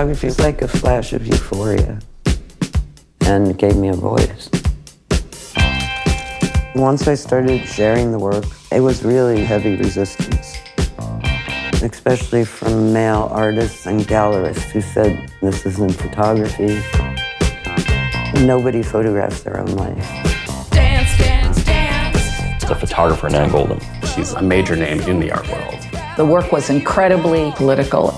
Photography is like a flash of euphoria and it gave me a voice. Once I started sharing the work, it was really heavy resistance, especially from male artists and gallerists who said, this isn't photography. Nobody photographs their own life. Dance, dance, dance. The photographer, Nan Goldin. She's a major name in the art world. The work was incredibly political.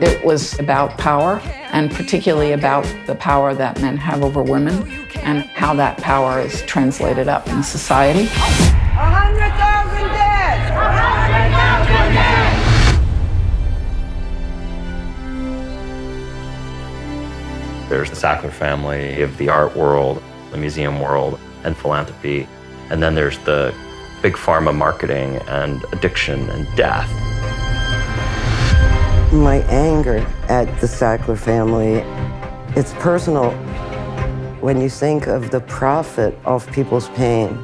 It was about power, and particularly about the power that men have over women and how that power is translated up in society. 100,000 dead! 100,000 dead! There's the Sackler family of the art world, the museum world, and philanthropy. And then there's the big pharma marketing and addiction and death my anger at the Sackler family, it's personal. When you think of the profit of people's pain,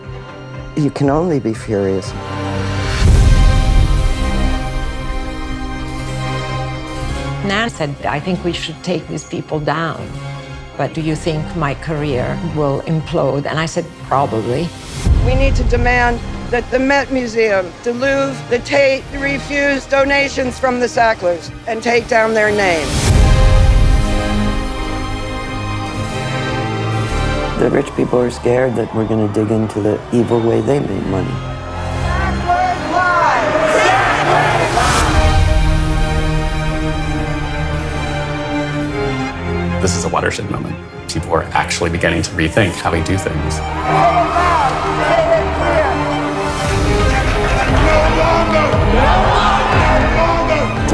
you can only be furious. Nan said, I think we should take these people down. But do you think my career will implode? And I said, probably. We need to demand that the Met Museum, the Louvre, the Tate refuse donations from the Sacklers and take down their name. The rich people are scared that we're going to dig into the evil way they made money. This is a watershed moment. People are actually beginning to rethink how we do things.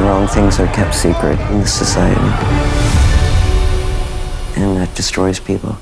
Wrong things are kept secret in this society. And that destroys people.